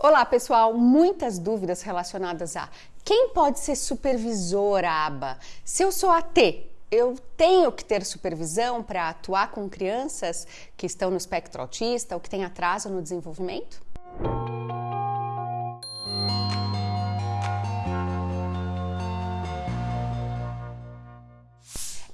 Olá, pessoal! Muitas dúvidas relacionadas a quem pode ser supervisor ABA? Se eu sou AT, eu tenho que ter supervisão para atuar com crianças que estão no espectro autista ou que têm atraso no desenvolvimento?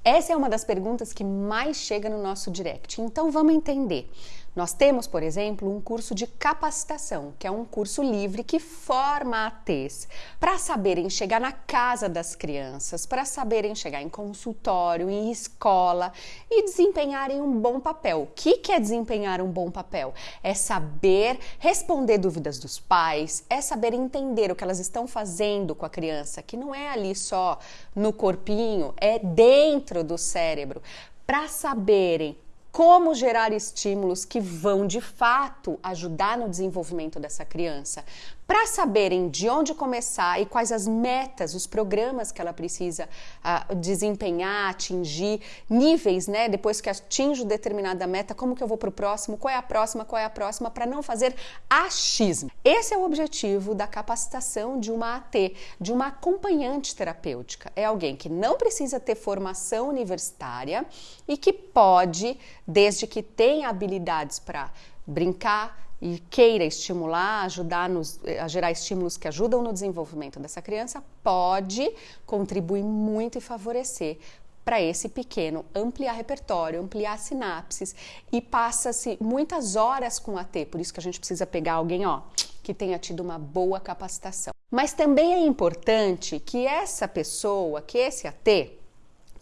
Essa é uma das perguntas que mais chega no nosso direct. Então vamos entender. Nós temos, por exemplo, um curso de capacitação, que é um curso livre que forma ATs para saberem chegar na casa das crianças, para saberem chegar em consultório, em escola e desempenharem um bom papel. O que é desempenhar um bom papel? É saber responder dúvidas dos pais, é saber entender o que elas estão fazendo com a criança, que não é ali só no corpinho, é dentro do cérebro, para saberem como gerar estímulos que vão de fato ajudar no desenvolvimento dessa criança, para saberem de onde começar e quais as metas, os programas que ela precisa uh, desempenhar, atingir, níveis, né? Depois que atinjo determinada meta, como que eu vou para o próximo, qual é a próxima, qual é a próxima, para não fazer achismo. Esse é o objetivo da capacitação de uma AT, de uma acompanhante terapêutica. É alguém que não precisa ter formação universitária e que pode, desde que tenha habilidades para brincar, e queira estimular, ajudar nos, a gerar estímulos que ajudam no desenvolvimento dessa criança, pode contribuir muito e favorecer para esse pequeno ampliar repertório, ampliar sinapses e passa-se muitas horas com a T, por isso que a gente precisa pegar alguém, ó, que tenha tido uma boa capacitação. Mas também é importante que essa pessoa, que esse AT,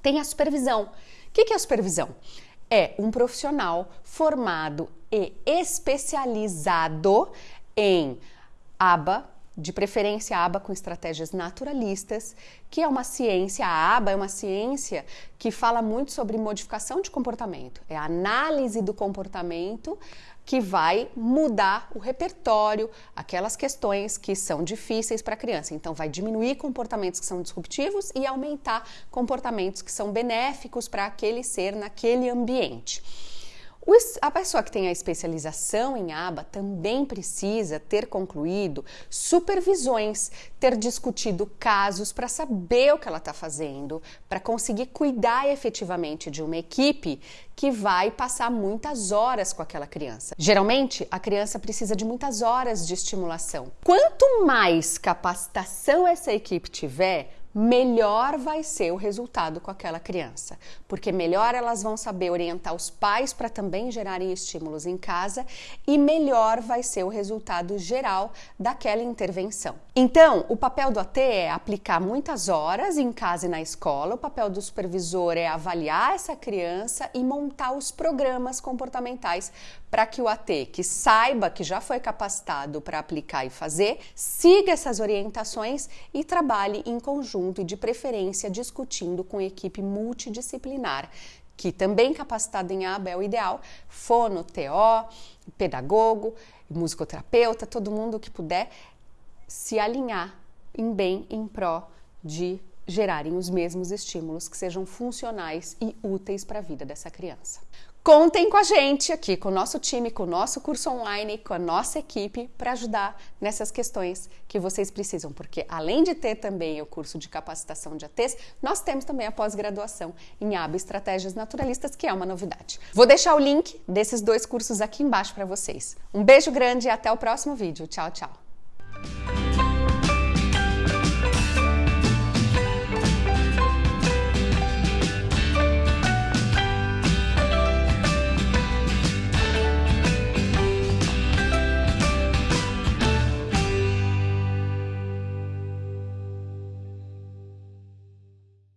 tenha supervisão. O que é a supervisão? É um profissional formado e especializado em aba, de preferência aba com estratégias naturalistas, que é uma ciência, a aba é uma ciência que fala muito sobre modificação de comportamento, é a análise do comportamento que vai mudar o repertório, aquelas questões que são difíceis para a criança. Então, vai diminuir comportamentos que são disruptivos e aumentar comportamentos que são benéficos para aquele ser naquele ambiente. A pessoa que tem a especialização em aba também precisa ter concluído supervisões, ter discutido casos para saber o que ela está fazendo, para conseguir cuidar efetivamente de uma equipe que vai passar muitas horas com aquela criança. Geralmente, a criança precisa de muitas horas de estimulação. Quanto mais capacitação essa equipe tiver, melhor vai ser o resultado com aquela criança, porque melhor elas vão saber orientar os pais para também gerarem estímulos em casa e melhor vai ser o resultado geral daquela intervenção. Então, o papel do AT é aplicar muitas horas em casa e na escola, o papel do supervisor é avaliar essa criança e montar os programas comportamentais para que o AT, que saiba que já foi capacitado para aplicar e fazer, siga essas orientações e trabalhe em conjunto e, de preferência, discutindo com equipe multidisciplinar, que também capacitada em o ideal, fono, TO, pedagogo, musicoterapeuta, todo mundo que puder se alinhar em bem em pró de gerarem os mesmos estímulos que sejam funcionais e úteis para a vida dessa criança. Contem com a gente aqui, com o nosso time, com o nosso curso online, com a nossa equipe para ajudar nessas questões que vocês precisam, porque além de ter também o curso de capacitação de ATs, nós temos também a pós-graduação em ABA Estratégias Naturalistas, que é uma novidade. Vou deixar o link desses dois cursos aqui embaixo para vocês. Um beijo grande e até o próximo vídeo. Tchau, tchau.